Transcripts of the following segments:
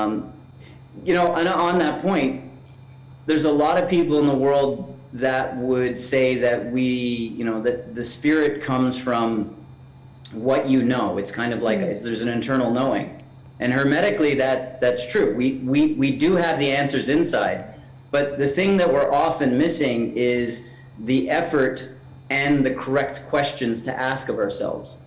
Um, you know, and on that point, there's a lot of people in the world that would say that we, you know, that the spirit comes from what you know. It's kind of like Mm. there's an internal knowing. And hermetically, that that's true. We, we, we do have the answers inside. But the thing that we're often missing is the effort and the correct questions to ask of ourselves.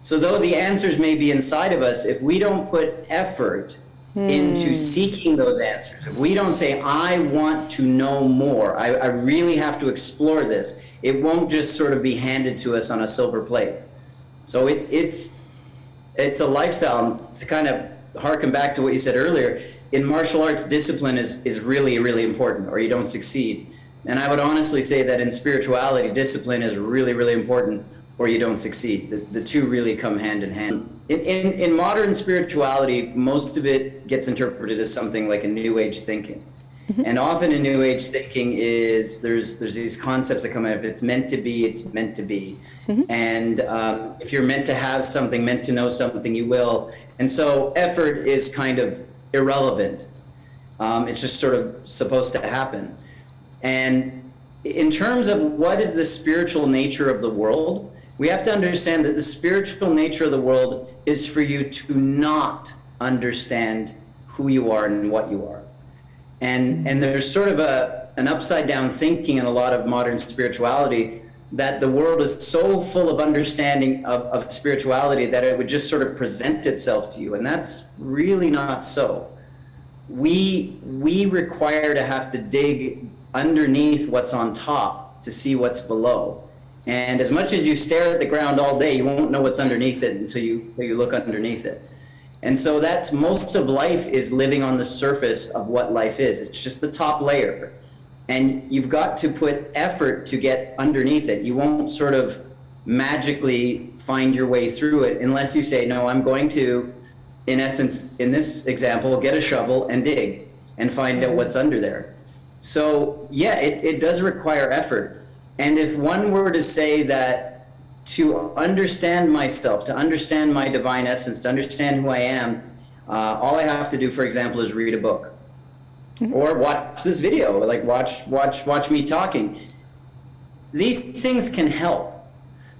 So though the answers may be inside of us, if we don't put effort into hmm. seeking those answers, if we don't say, I want to know more, I, I really have to explore this, it won't just sort of be handed to us on a silver plate. So it, it's, it's a lifestyle to kind of harken back to what you said earlier. In martial arts, discipline is, is really, really important or you don't succeed. And I would honestly say that in spirituality, discipline is really, really important or you don't succeed. The, the two really come hand in hand. In, in, in modern spirituality, most of it gets interpreted as something like a new age thinking. And often in new age thinking is there's there's these concepts that come out. If it's meant to be, it's meant to be. And um, if you're meant to have something, meant to know something, you will. And so effort is kind of irrelevant. Um, it's just sort of supposed to happen. And in terms of what is the spiritual nature of the world, we have to understand that the spiritual nature of the world is for you to not understand who you are and what you are. And, and there's sort of a, an upside down thinking in a lot of modern spirituality that the world is so full of understanding of, of spirituality that it would just sort of present itself to you. And that's really not so. We, we require to have to dig underneath what's on top to see what's below. And as much as you stare at the ground all day, you won't know what's underneath it until you, until you look underneath it. And so that's most of life is living on the surface of what life is. It's just the top layer. And you've got to put effort to get underneath it. You won't sort of magically find your way through it unless you say, no, I'm going to, in essence, in this example, get a shovel and dig and find out what's under there. So yeah, it, it does require effort. And if one were to say that to understand myself, to understand my divine essence, to understand who I am, uh, all I have to do, for example, is read a book or watch this video, like watch, watch, watch me talking. These things can help.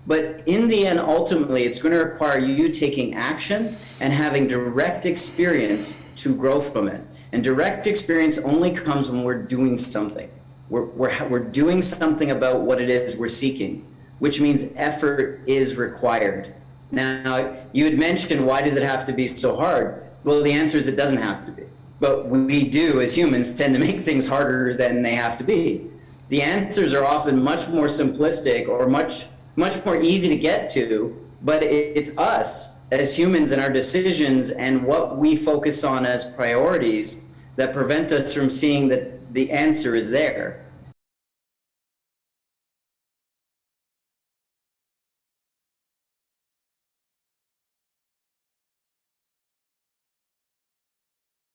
But in the end, ultimately, it's going to require you taking action and having direct experience to grow from it. And direct experience only comes when we're doing something. We're, we're, we're doing something about what it is we're seeking, which means effort is required. Now, you had mentioned why does it have to be so hard? Well, the answer is it doesn't have to be. But we do, as humans, tend to make things harder than they have to be. The answers are often much more simplistic or much, much more easy to get to, but it, it's us as humans and our decisions and what we focus on as priorities that prevent us from seeing that the answer is there.